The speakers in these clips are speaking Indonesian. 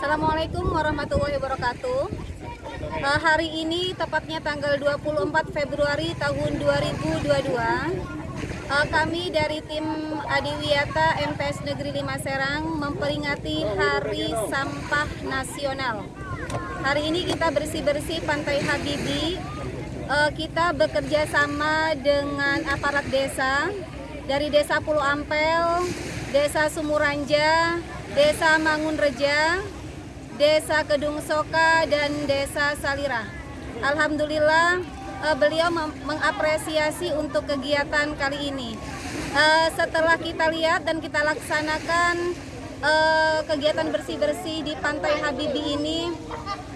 Assalamualaikum warahmatullahi wabarakatuh. Uh, hari ini tepatnya tanggal 24 Februari tahun 2022. Uh, kami dari tim Adiwiyata MPS Negeri 5 Serang memperingati Hari Sampah Nasional. Hari ini kita bersih-bersih Pantai Habibi. Uh, kita bekerja sama dengan aparat desa dari Desa Pulau Ampel, Desa Sumuranja, Desa Mangunreja, Desa Kedung Soka, dan Desa Salira. Alhamdulillah uh, beliau mengapresiasi untuk kegiatan kali ini. Uh, setelah kita lihat dan kita laksanakan uh, kegiatan bersih-bersih di Pantai Habibi ini,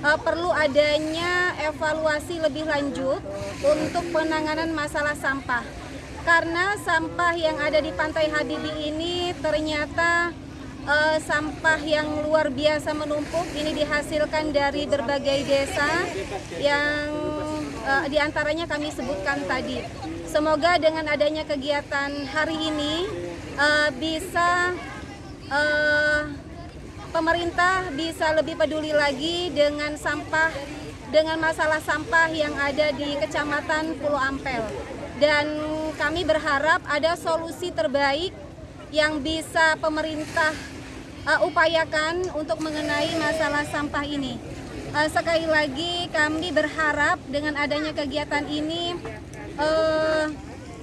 perlu adanya evaluasi lebih lanjut untuk penanganan masalah sampah. Karena sampah yang ada di Pantai Habibi ini ternyata uh, sampah yang luar biasa menumpuk ini dihasilkan dari berbagai desa yang uh, di antaranya kami sebutkan tadi. Semoga dengan adanya kegiatan hari ini uh, bisa uh, pemerintah bisa lebih peduli lagi dengan sampah dengan masalah sampah yang ada di Kecamatan Pulau Ampel. Dan kami berharap ada solusi terbaik yang bisa pemerintah uh, upayakan untuk mengenai masalah sampah ini. Uh, sekali lagi kami berharap dengan adanya kegiatan ini uh,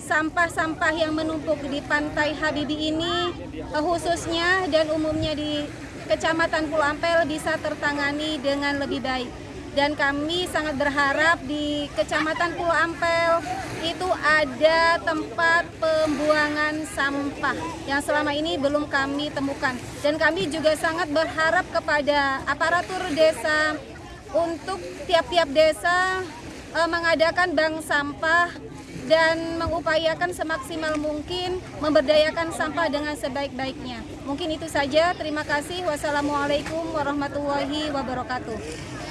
sampah-sampah yang menumpuk di pantai Habibi ini uh, khususnya dan umumnya di Kecamatan Pulau Ampel bisa tertangani dengan lebih baik dan kami sangat berharap di Kecamatan Pulau Ampel itu ada tempat pembuangan sampah yang selama ini belum kami temukan dan kami juga sangat berharap kepada aparatur desa untuk tiap-tiap desa eh, mengadakan bank sampah dan mengupayakan semaksimal mungkin memberdayakan sampah dengan sebaik-baiknya. Mungkin itu saja. Terima kasih. Wassalamualaikum warahmatullahi wabarakatuh.